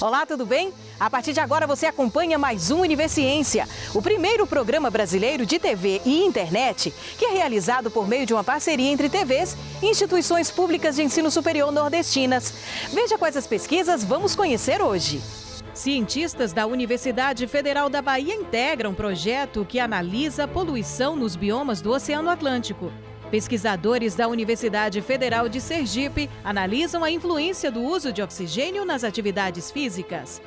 Olá, tudo bem? A partir de agora você acompanha mais um Universiência, o primeiro programa brasileiro de TV e internet que é realizado por meio de uma parceria entre TVs e instituições públicas de ensino superior nordestinas. Veja quais as pesquisas vamos conhecer hoje. Cientistas da Universidade Federal da Bahia integram um projeto que analisa a poluição nos biomas do Oceano Atlântico. Pesquisadores da Universidade Federal de Sergipe analisam a influência do uso de oxigênio nas atividades físicas.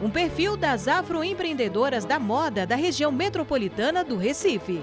Um perfil das afroempreendedoras da moda da região metropolitana do Recife.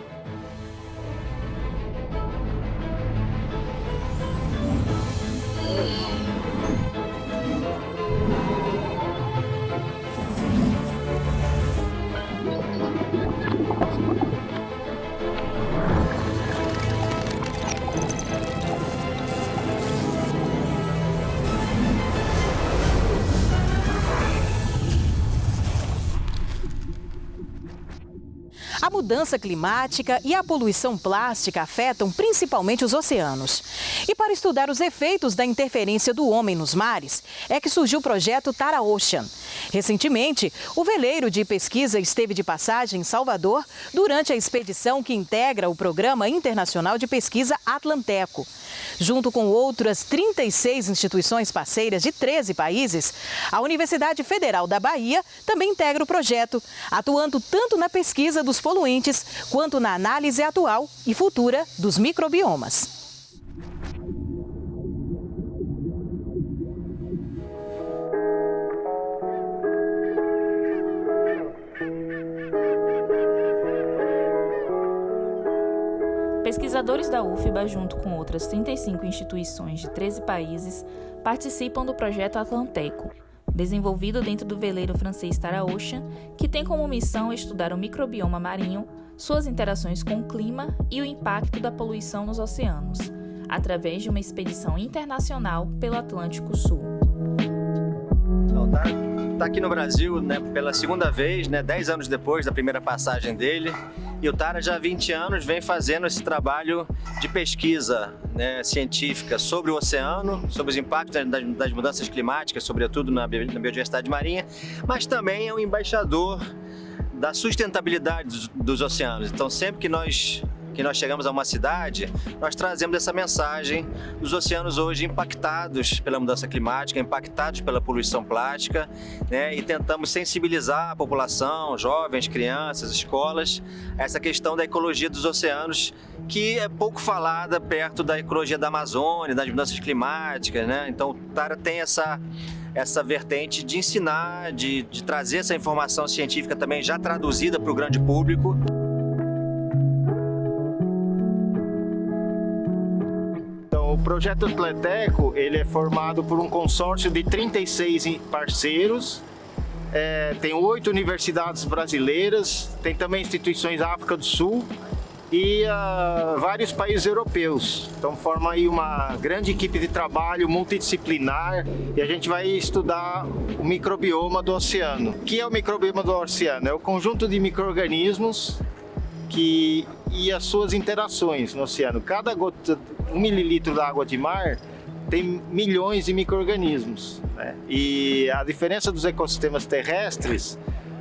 Mudança climática e a poluição plástica afetam principalmente os oceanos. E para estudar os efeitos da interferência do homem nos mares, é que surgiu o projeto Tara Ocean. Recentemente, o veleiro de pesquisa esteve de passagem em Salvador durante a expedição que integra o Programa Internacional de Pesquisa Atlanteco. Junto com outras 36 instituições parceiras de 13 países, a Universidade Federal da Bahia também integra o projeto, atuando tanto na pesquisa dos poluentes quanto na análise atual e futura dos microbiomas. Pesquisadores da UFBA, junto com outras 35 instituições de 13 países, participam do projeto Atlanteco, desenvolvido dentro do veleiro francês Tara Ocean, que tem como missão estudar o microbioma marinho, suas interações com o clima e o impacto da poluição nos oceanos, através de uma expedição internacional pelo Atlântico Sul. Está tá aqui no Brasil né, pela segunda vez, né, 10 anos depois da primeira passagem dele. E o Tara já há 20 anos vem fazendo esse trabalho de pesquisa né, científica sobre o oceano, sobre os impactos das, das mudanças climáticas, sobretudo na, na biodiversidade marinha, mas também é um embaixador da sustentabilidade dos, dos oceanos. Então sempre que nós que nós chegamos a uma cidade, nós trazemos essa mensagem dos oceanos hoje impactados pela mudança climática, impactados pela poluição plástica, né, e tentamos sensibilizar a população, jovens, crianças, escolas, a essa questão da ecologia dos oceanos, que é pouco falada perto da ecologia da Amazônia, das mudanças climáticas, né? Então o Tara tem essa essa vertente de ensinar, de, de trazer essa informação científica também já traduzida para o grande público. O projeto Atleteco ele é formado por um consórcio de 36 parceiros, é, tem oito universidades brasileiras, tem também instituições da África do Sul e uh, vários países europeus. Então forma aí uma grande equipe de trabalho multidisciplinar e a gente vai estudar o microbioma do oceano. O que é o microbioma do oceano? É o conjunto de micro-organismos que, e as suas interações no oceano. Cada gota, um mililitro da água de mar tem milhões de micro-organismos. Né? E a diferença dos ecossistemas terrestres,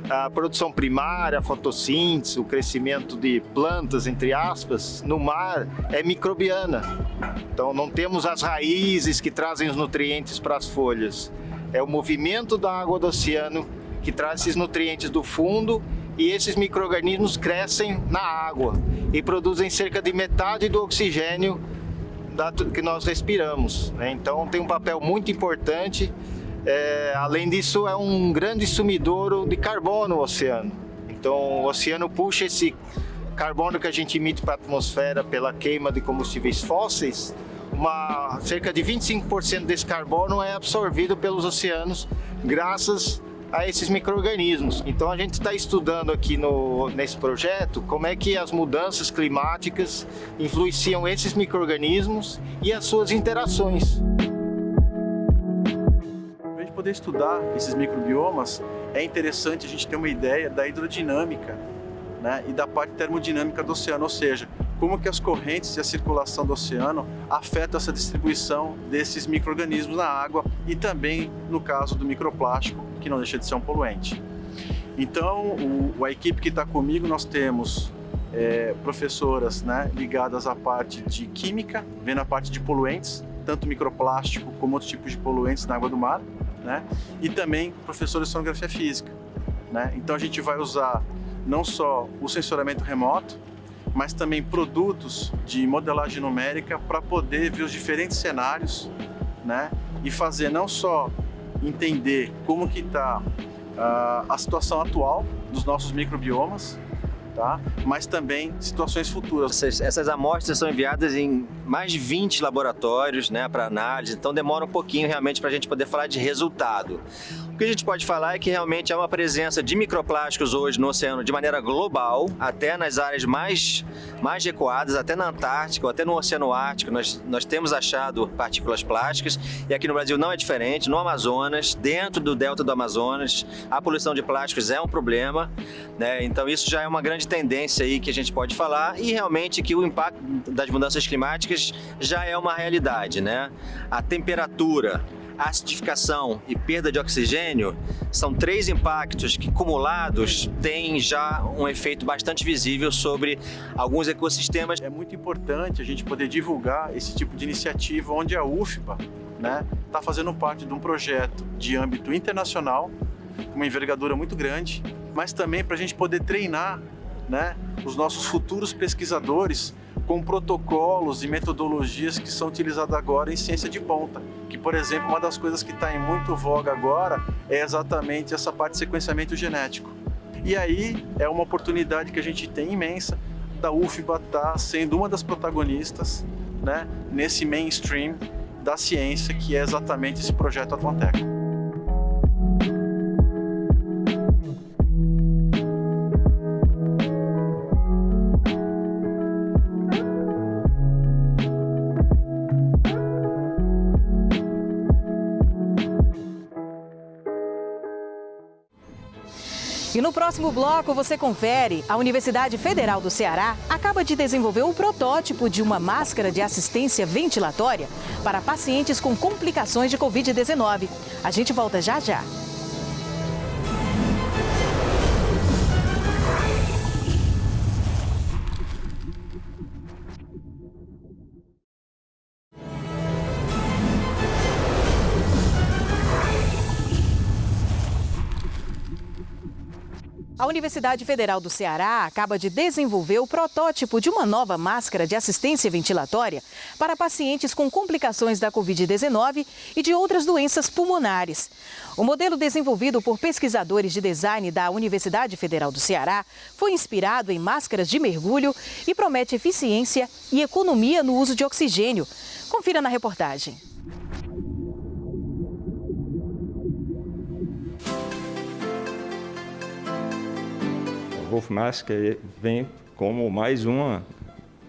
a produção primária, a fotossíntese, o crescimento de plantas, entre aspas, no mar é microbiana. Então não temos as raízes que trazem os nutrientes para as folhas. É o movimento da água do oceano que traz esses nutrientes do fundo e esses micro-organismos crescem na água e produzem cerca de metade do oxigênio que nós respiramos. Né? Então tem um papel muito importante. É, além disso, é um grande sumidouro de carbono no oceano. Então o oceano puxa esse carbono que a gente emite para a atmosfera pela queima de combustíveis fósseis, uma, cerca de 25% desse carbono é absorvido pelos oceanos graças a esses micro-organismos. Então a gente está estudando aqui no, nesse projeto como é que as mudanças climáticas influenciam esses micro-organismos e as suas interações. Para a gente poder estudar esses microbiomas, é interessante a gente ter uma ideia da hidrodinâmica né, e da parte termodinâmica do oceano, ou seja, como que as correntes e a circulação do oceano afetam essa distribuição desses micro-organismos na água e também no caso do microplástico, que não deixa de ser um poluente. Então, o, a equipe que está comigo, nós temos é, professoras né, ligadas à parte de química, vendo a parte de poluentes, tanto microplástico como outros tipos de poluentes na água do mar, né? e também professores de sonografia física. Né? Então a gente vai usar não só o sensoramento remoto, mas também produtos de modelagem numérica para poder ver os diferentes cenários né? e fazer não só entender como que está uh, a situação atual dos nossos microbiomas, tá? mas também situações futuras. Essas, essas amostras são enviadas em mais de 20 laboratórios né, para análise, então demora um pouquinho realmente para a gente poder falar de resultado. O que a gente pode falar é que realmente há uma presença de microplásticos hoje no oceano de maneira global, até nas áreas mais, mais recuadas, até na Antártica até no Oceano Ártico, nós, nós temos achado partículas plásticas e aqui no Brasil não é diferente, no Amazonas, dentro do delta do Amazonas, a poluição de plásticos é um problema, né? então isso já é uma grande tendência aí que a gente pode falar e realmente que o impacto das mudanças climáticas já é uma realidade, né? A temperatura, acidificação e perda de oxigênio são três impactos que, acumulados, têm já um efeito bastante visível sobre alguns ecossistemas. É muito importante a gente poder divulgar esse tipo de iniciativa onde a UFBA está né, tá fazendo parte de um projeto de âmbito internacional, uma envergadura muito grande, mas também para a gente poder treinar né, os nossos futuros pesquisadores com protocolos e metodologias que são utilizadas agora em ciência de ponta. Que, por exemplo, uma das coisas que está em muito voga agora é exatamente essa parte de sequenciamento genético. E aí é uma oportunidade que a gente tem imensa da UFBA tá sendo uma das protagonistas né, nesse mainstream da ciência, que é exatamente esse projeto Atlanteco. No próximo bloco você confere. A Universidade Federal do Ceará acaba de desenvolver o protótipo de uma máscara de assistência ventilatória para pacientes com complicações de Covid-19. A gente volta já já. A Universidade Federal do Ceará acaba de desenvolver o protótipo de uma nova máscara de assistência ventilatória para pacientes com complicações da Covid-19 e de outras doenças pulmonares. O modelo desenvolvido por pesquisadores de design da Universidade Federal do Ceará foi inspirado em máscaras de mergulho e promete eficiência e economia no uso de oxigênio. Confira na reportagem. Wolf Mask vem como mais uma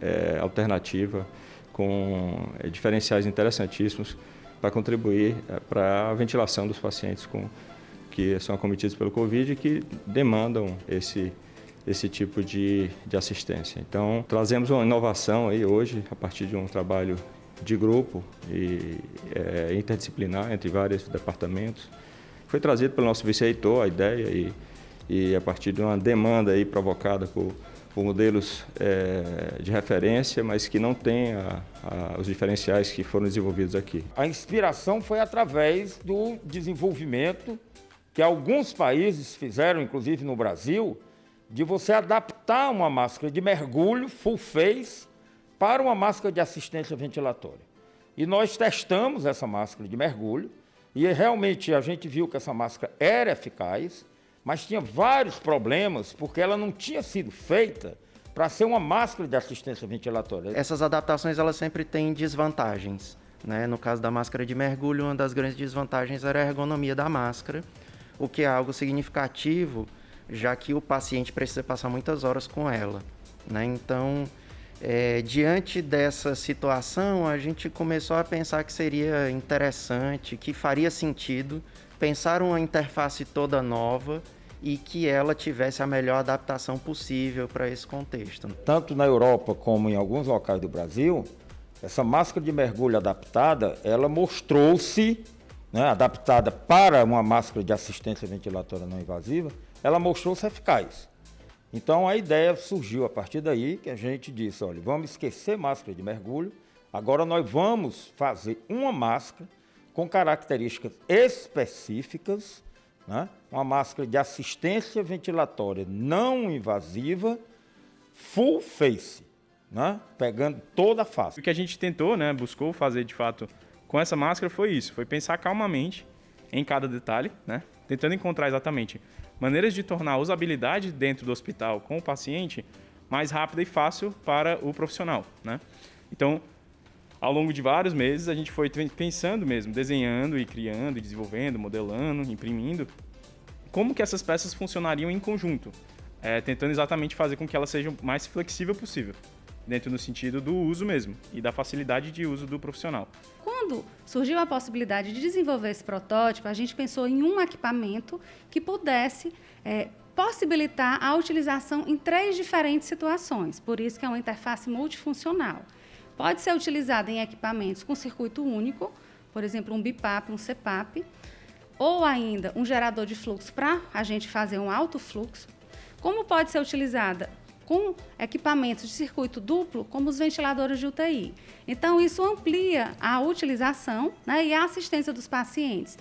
é, alternativa com é, diferenciais interessantíssimos para contribuir é, para a ventilação dos pacientes com, que são acometidos pelo Covid e que demandam esse, esse tipo de, de assistência. Então, trazemos uma inovação aí hoje, a partir de um trabalho de grupo e é, interdisciplinar entre vários departamentos. Foi trazido pelo nosso vice-reitor a ideia e e a partir de uma demanda aí provocada por, por modelos é, de referência, mas que não têm a, a, os diferenciais que foram desenvolvidos aqui. A inspiração foi através do desenvolvimento que alguns países fizeram, inclusive no Brasil, de você adaptar uma máscara de mergulho full face para uma máscara de assistência ventilatória. E nós testamos essa máscara de mergulho e realmente a gente viu que essa máscara era eficaz, mas tinha vários problemas porque ela não tinha sido feita para ser uma máscara de assistência ventilatória. Essas adaptações elas sempre têm desvantagens. Né? No caso da máscara de mergulho, uma das grandes desvantagens era a ergonomia da máscara, o que é algo significativo, já que o paciente precisa passar muitas horas com ela. Né? Então, é, diante dessa situação, a gente começou a pensar que seria interessante, que faria sentido pensar uma interface toda nova e que ela tivesse a melhor adaptação possível para esse contexto. Tanto na Europa como em alguns locais do Brasil, essa máscara de mergulho adaptada, ela mostrou-se, né, adaptada para uma máscara de assistência ventilatória não invasiva, ela mostrou-se eficaz. Então a ideia surgiu a partir daí que a gente disse, olha, vamos esquecer máscara de mergulho, agora nós vamos fazer uma máscara com características específicas, né? uma máscara de assistência ventilatória não invasiva, full face, né? pegando toda a face. O que a gente tentou, né, buscou fazer de fato com essa máscara foi isso, foi pensar calmamente em cada detalhe, né? tentando encontrar exatamente maneiras de tornar a usabilidade dentro do hospital com o paciente mais rápida e fácil para o profissional. Né? Então, ao longo de vários meses, a gente foi pensando mesmo, desenhando e criando, e desenvolvendo, modelando, imprimindo, como que essas peças funcionariam em conjunto, é, tentando exatamente fazer com que elas sejam mais flexível possível, dentro do sentido do uso mesmo e da facilidade de uso do profissional. Quando surgiu a possibilidade de desenvolver esse protótipo, a gente pensou em um equipamento que pudesse é, possibilitar a utilização em três diferentes situações, por isso que é uma interface multifuncional. Pode ser utilizada em equipamentos com circuito único, por exemplo, um BIPAP, um CPAP, ou ainda um gerador de fluxo para a gente fazer um alto fluxo. Como pode ser utilizada com equipamentos de circuito duplo, como os ventiladores de UTI. Então, isso amplia a utilização né, e a assistência dos pacientes,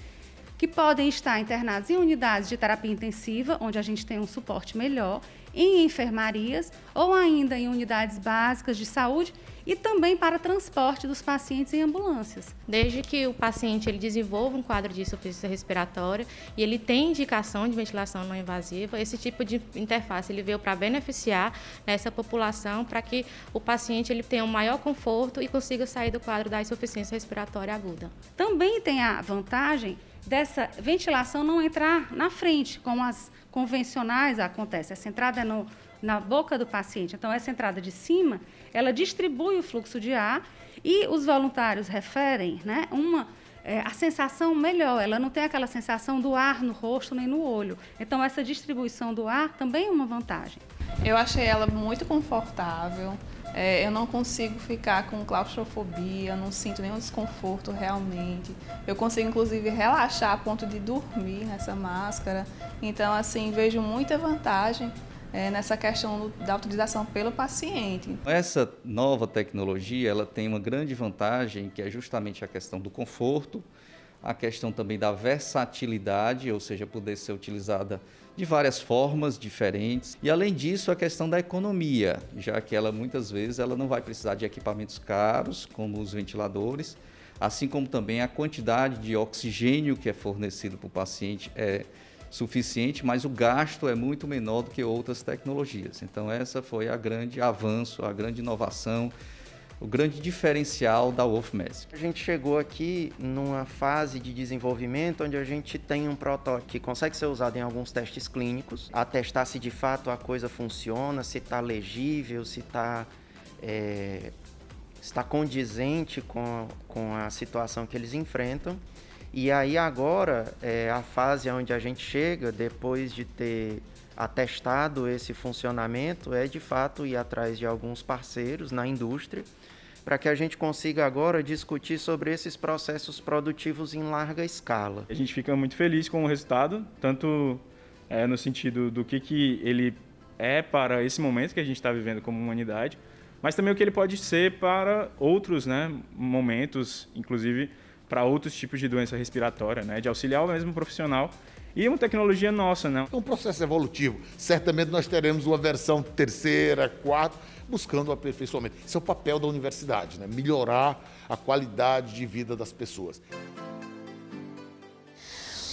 que podem estar internados em unidades de terapia intensiva, onde a gente tem um suporte melhor, em enfermarias ou ainda em unidades básicas de saúde e também para transporte dos pacientes em ambulâncias. Desde que o paciente ele desenvolva um quadro de insuficiência respiratória e ele tem indicação de ventilação não invasiva, esse tipo de interface ele veio para beneficiar nessa população para que o paciente ele tenha um maior conforto e consiga sair do quadro da insuficiência respiratória aguda. Também tem a vantagem dessa ventilação não entrar na frente, como as convencionais acontece. Essa entrada é no, na boca do paciente. Então, essa entrada de cima, ela distribui o fluxo de ar e os voluntários referem né, uma, é, a sensação melhor. Ela não tem aquela sensação do ar no rosto nem no olho. Então, essa distribuição do ar também é uma vantagem. Eu achei ela muito confortável. É, eu não consigo ficar com claustrofobia, não sinto nenhum desconforto realmente. Eu consigo, inclusive, relaxar a ponto de dormir nessa máscara. Então, assim, vejo muita vantagem é, nessa questão da utilização pelo paciente. Essa nova tecnologia ela tem uma grande vantagem que é justamente a questão do conforto, a questão também da versatilidade, ou seja, poder ser utilizada de várias formas diferentes e além disso a questão da economia, já que ela muitas vezes ela não vai precisar de equipamentos caros como os ventiladores, assim como também a quantidade de oxigênio que é fornecido para o paciente é suficiente, mas o gasto é muito menor do que outras tecnologias. Então essa foi a grande avanço, a grande inovação, o grande diferencial da Wolf Magic. A gente chegou aqui numa fase de desenvolvimento onde a gente tem um protótipo que consegue ser usado em alguns testes clínicos, atestar se de fato a coisa funciona, se está legível, se está é, está condizente com, com a situação que eles enfrentam. E aí agora é a fase onde a gente chega, depois de ter atestado esse funcionamento, é de fato ir atrás de alguns parceiros na indústria, para que a gente consiga agora discutir sobre esses processos produtivos em larga escala. A gente fica muito feliz com o resultado, tanto é, no sentido do que, que ele é para esse momento que a gente está vivendo como humanidade, mas também o que ele pode ser para outros né, momentos, inclusive para outros tipos de doença respiratória, né? De auxiliar o mesmo profissional e uma tecnologia nossa, né? É um processo evolutivo. Certamente nós teremos uma versão terceira, quarta, buscando o aperfeiçoamento. Esse é o papel da universidade, né? Melhorar a qualidade de vida das pessoas.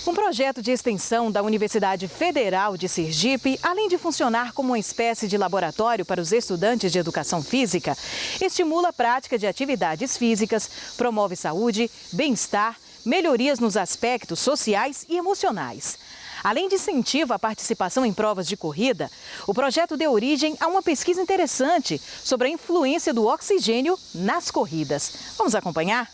Um projeto de extensão da Universidade Federal de Sergipe, além de funcionar como uma espécie de laboratório para os estudantes de educação física, estimula a prática de atividades físicas, promove saúde, bem-estar, melhorias nos aspectos sociais e emocionais. Além de incentivo à participação em provas de corrida, o projeto deu origem a uma pesquisa interessante sobre a influência do oxigênio nas corridas. Vamos acompanhar?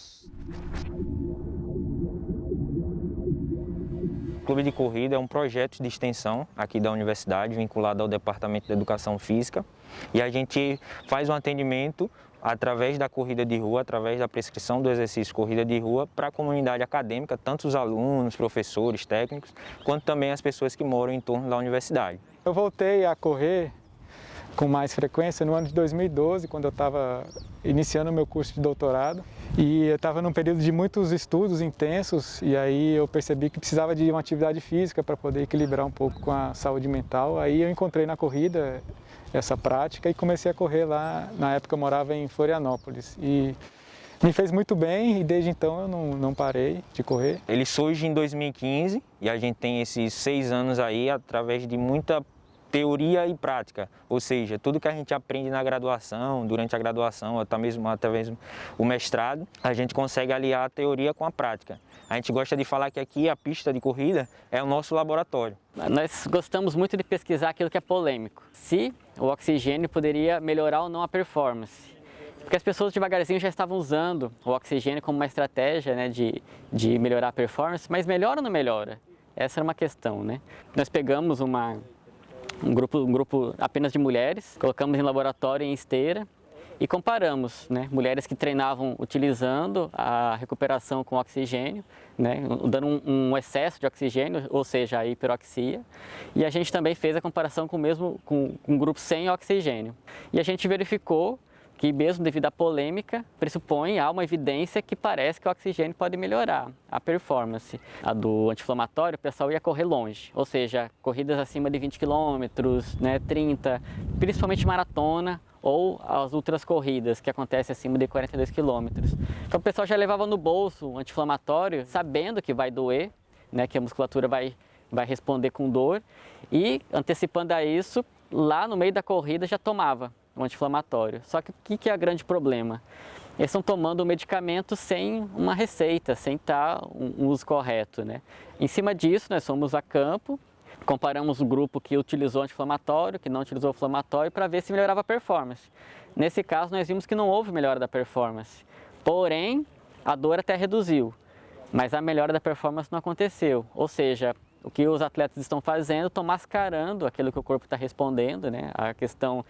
Clube de Corrida é um projeto de extensão aqui da universidade, vinculado ao Departamento de Educação Física. E a gente faz um atendimento através da corrida de rua, através da prescrição do exercício corrida de rua para a comunidade acadêmica, tanto os alunos, professores, técnicos, quanto também as pessoas que moram em torno da universidade. Eu voltei a correr com mais frequência no ano de 2012, quando eu estava iniciando o meu curso de doutorado. E eu estava num período de muitos estudos intensos e aí eu percebi que precisava de uma atividade física para poder equilibrar um pouco com a saúde mental. Aí eu encontrei na corrida essa prática e comecei a correr lá. Na época eu morava em Florianópolis e me fez muito bem e desde então eu não, não parei de correr. Ele surge em 2015 e a gente tem esses seis anos aí através de muita teoria e prática, ou seja, tudo que a gente aprende na graduação, durante a graduação, até mesmo, até mesmo o mestrado, a gente consegue aliar a teoria com a prática. A gente gosta de falar que aqui a pista de corrida é o nosso laboratório. Nós gostamos muito de pesquisar aquilo que é polêmico. Se o oxigênio poderia melhorar ou não a performance. Porque as pessoas devagarzinho já estavam usando o oxigênio como uma estratégia né, de, de melhorar a performance, mas melhora ou não melhora? Essa era uma questão, né? Nós pegamos uma, um grupo, um grupo apenas de mulheres, colocamos em laboratório em esteira e comparamos né, mulheres que treinavam utilizando a recuperação com oxigênio, né, dando um, um, excesso de oxigênio, ou seja, a hiperoxia, e a gente também fez a comparação com mesmo com um grupo sem oxigênio. E a gente verificou que mesmo devido à polêmica, pressupõe há uma evidência que parece que o oxigênio pode melhorar a performance. A do anti-inflamatório, o pessoal ia correr longe, ou seja, corridas acima de 20 km, né, 30, principalmente maratona ou as outras corridas que acontecem acima de 42 km. Então o pessoal já levava no bolso o anti-inflamatório, sabendo que vai doer, né, que a musculatura vai, vai responder com dor, e antecipando a isso, lá no meio da corrida já tomava um anti-inflamatório. Só que o que é o grande problema? Eles estão tomando o medicamento sem uma receita, sem estar um uso correto. Né? Em cima disso, nós fomos a campo, comparamos o grupo que utilizou anti-inflamatório, que não utilizou inflamatório, para ver se melhorava a performance. Nesse caso, nós vimos que não houve melhora da performance. Porém, a dor até reduziu, mas a melhora da performance não aconteceu. Ou seja, o que os atletas estão fazendo, estão mascarando aquilo que o corpo está respondendo, né? A questão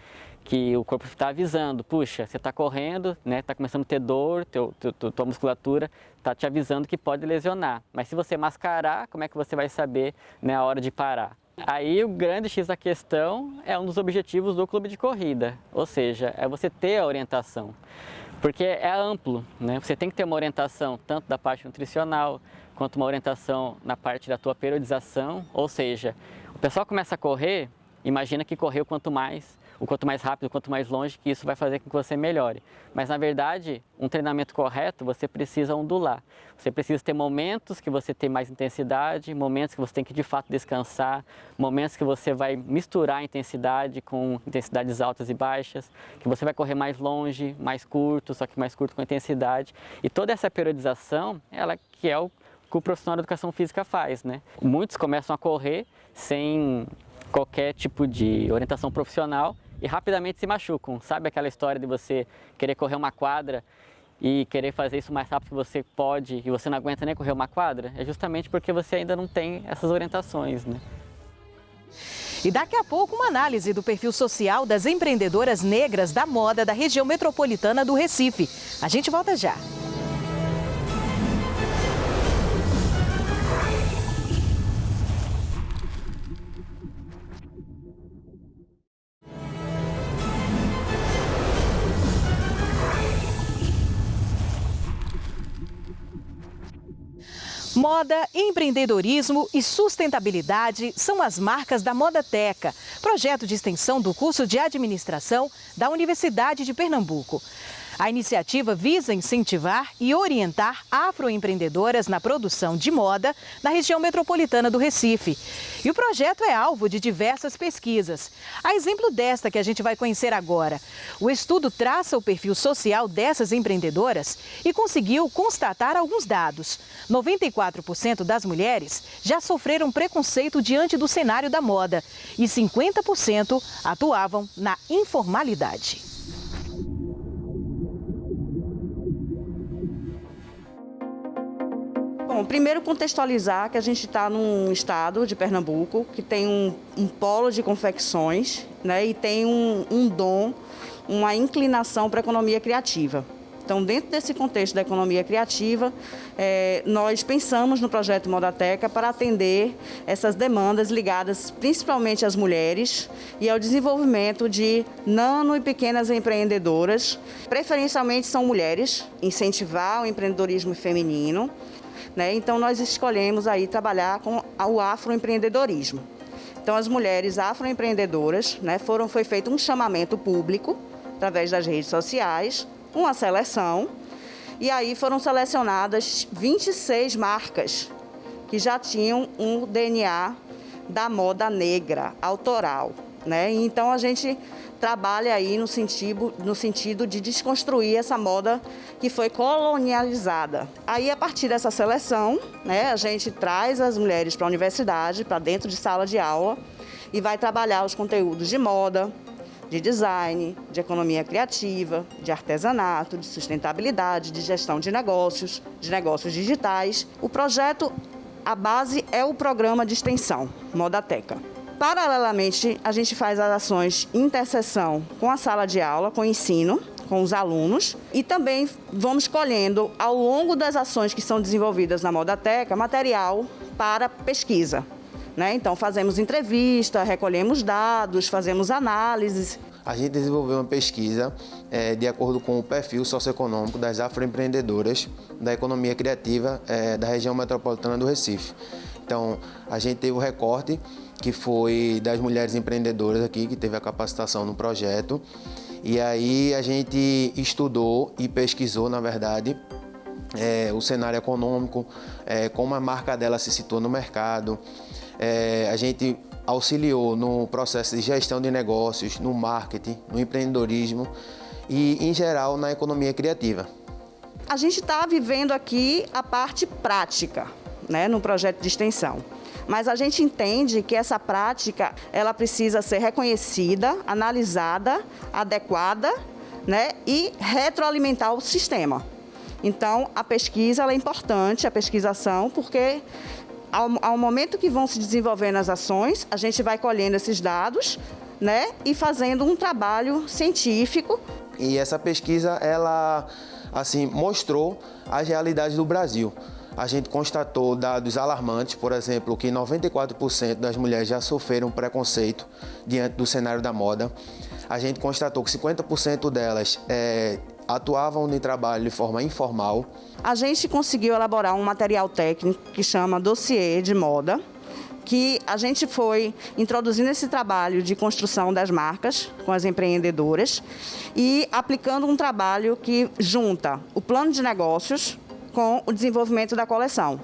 que o corpo está avisando, puxa, você está correndo, né? Está começando a ter dor, teu, teu, tua musculatura está te avisando que pode lesionar. Mas se você mascarar, como é que você vai saber né, a hora de parar? Aí o grande X da questão é um dos objetivos do clube de corrida, ou seja, é você ter a orientação. Porque é amplo, né? Você tem que ter uma orientação tanto da parte nutricional, quanto uma orientação na parte da tua periodização, ou seja, o pessoal começa a correr, imagina que correu quanto mais, o quanto mais rápido, quanto mais longe, que isso vai fazer com que você melhore. Mas na verdade, um treinamento correto, você precisa ondular. Você precisa ter momentos que você tem mais intensidade, momentos que você tem que de fato descansar, momentos que você vai misturar a intensidade com intensidades altas e baixas, que você vai correr mais longe, mais curto, só que mais curto com intensidade. E toda essa periodização, ela que é o que o profissional de educação física faz, né? Muitos começam a correr sem qualquer tipo de orientação profissional e rapidamente se machucam. Sabe aquela história de você querer correr uma quadra e querer fazer isso mais rápido que você pode e você não aguenta nem correr uma quadra? É justamente porque você ainda não tem essas orientações, né? E daqui a pouco uma análise do perfil social das empreendedoras negras da moda da região metropolitana do Recife. A gente volta já. Moda, empreendedorismo e sustentabilidade são as marcas da Modateca, projeto de extensão do curso de administração da Universidade de Pernambuco. A iniciativa visa incentivar e orientar afroempreendedoras na produção de moda na região metropolitana do Recife. E o projeto é alvo de diversas pesquisas. A exemplo desta que a gente vai conhecer agora. O estudo traça o perfil social dessas empreendedoras e conseguiu constatar alguns dados. 94% das mulheres já sofreram preconceito diante do cenário da moda e 50% atuavam na informalidade. Bom, primeiro contextualizar que a gente está num estado de Pernambuco que tem um, um polo de confecções né, e tem um, um dom, uma inclinação para a economia criativa. Então, dentro desse contexto da economia criativa, é, nós pensamos no projeto Modateca para atender essas demandas ligadas principalmente às mulheres e ao desenvolvimento de nano e pequenas empreendedoras. Preferencialmente são mulheres, incentivar o empreendedorismo feminino. Né? Então, nós escolhemos aí trabalhar com o afroempreendedorismo. Então, as mulheres afroempreendedoras, né, foram, foi feito um chamamento público através das redes sociais, uma seleção, e aí foram selecionadas 26 marcas que já tinham um DNA da moda negra, autoral. Né? Então a gente trabalha aí no sentido, no sentido de desconstruir essa moda que foi colonializada. Aí, a partir dessa seleção, né, a gente traz as mulheres para a universidade, para dentro de sala de aula, e vai trabalhar os conteúdos de moda, de design, de economia criativa, de artesanato, de sustentabilidade, de gestão de negócios, de negócios digitais. O projeto, a base é o programa de extensão Modateca. Paralelamente, a gente faz as ações interseção com a sala de aula, com o ensino, com os alunos e também vamos colhendo ao longo das ações que são desenvolvidas na Modateca material para pesquisa. Né? Então, fazemos entrevista, recolhemos dados, fazemos análises. A gente desenvolveu uma pesquisa é, de acordo com o perfil socioeconômico das afroempreendedoras da economia criativa é, da região metropolitana do Recife. Então, a gente teve o recorte que foi das mulheres empreendedoras aqui, que teve a capacitação no projeto. E aí a gente estudou e pesquisou, na verdade, é, o cenário econômico, é, como a marca dela se situou no mercado, é, a gente auxiliou no processo de gestão de negócios, no marketing, no empreendedorismo e, em geral, na economia criativa. A gente está vivendo aqui a parte prática, né, no projeto de extensão. Mas a gente entende que essa prática ela precisa ser reconhecida, analisada, adequada né, e retroalimentar o sistema. Então, a pesquisa é importante, a pesquisação, porque ao, ao momento que vão se desenvolvendo as ações, a gente vai colhendo esses dados né, e fazendo um trabalho científico. E essa pesquisa, ela assim, mostrou as realidades do Brasil. A gente constatou dados alarmantes, por exemplo, que 94% das mulheres já sofreram preconceito diante do cenário da moda. A gente constatou que 50% delas é, atuavam no trabalho de forma informal. A gente conseguiu elaborar um material técnico que chama dossiê de moda, que a gente foi introduzindo esse trabalho de construção das marcas com as empreendedoras e aplicando um trabalho que junta o plano de negócios com o desenvolvimento da coleção.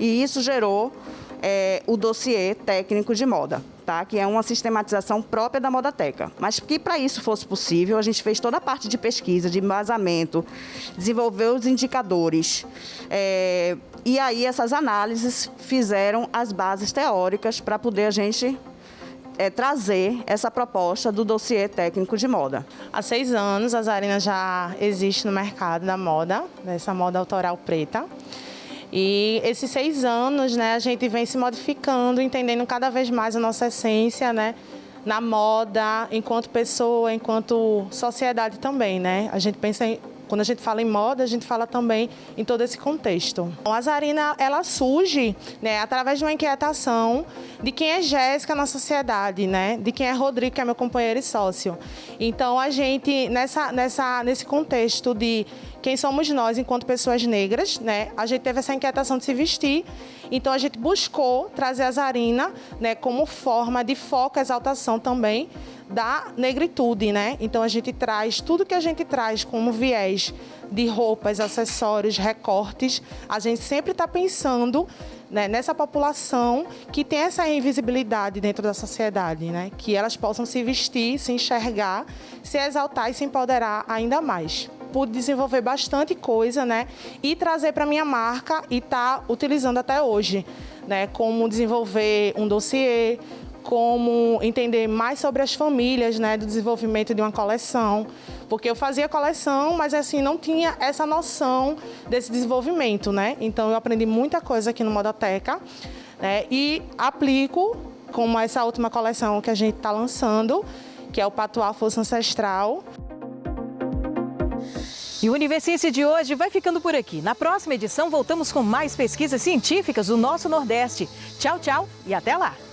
E isso gerou é, o dossiê técnico de moda tá? que é uma sistematização própria da Modateca. Mas que para isso fosse possível, a gente fez toda a parte de pesquisa, de embasamento, desenvolveu os indicadores. É, e aí essas análises fizeram as bases teóricas para poder a gente é, trazer essa proposta do dossiê técnico de moda. Há seis anos a Zarina já existe no mercado da moda, dessa moda autoral preta. E esses seis anos, né, a gente vem se modificando, entendendo cada vez mais a nossa essência, né, na moda, enquanto pessoa, enquanto sociedade também, né? A gente pensa em quando a gente fala em moda, a gente fala também em todo esse contexto. A Zarina, ela surge né, através de uma inquietação de quem é Jéssica na sociedade, né? De quem é Rodrigo, que é meu companheiro e sócio. Então, a gente, nessa, nessa, nesse contexto de quem somos nós enquanto pessoas negras, né? A gente teve essa inquietação de se vestir, então a gente buscou trazer a Zarina, né, como forma de foco, exaltação também da negritude, né? Então a gente traz tudo que a gente traz como viés de roupas, acessórios, recortes, a gente sempre está pensando né, nessa população que tem essa invisibilidade dentro da sociedade, né? Que elas possam se vestir, se enxergar, se exaltar e se empoderar ainda mais pude desenvolver bastante coisa, né? E trazer para minha marca e tá utilizando até hoje, né? Como desenvolver um dossiê, como entender mais sobre as famílias, né, do desenvolvimento de uma coleção, Porque eu fazia coleção, mas assim, não tinha essa noção desse desenvolvimento, né? Então eu aprendi muita coisa aqui no Modoteca né? e aplico como essa última coleção que a gente está lançando, que é o Patuá Força Ancestral. E o Universiense de hoje vai ficando por aqui. Na próxima edição, voltamos com mais pesquisas científicas do nosso Nordeste. Tchau, tchau e até lá!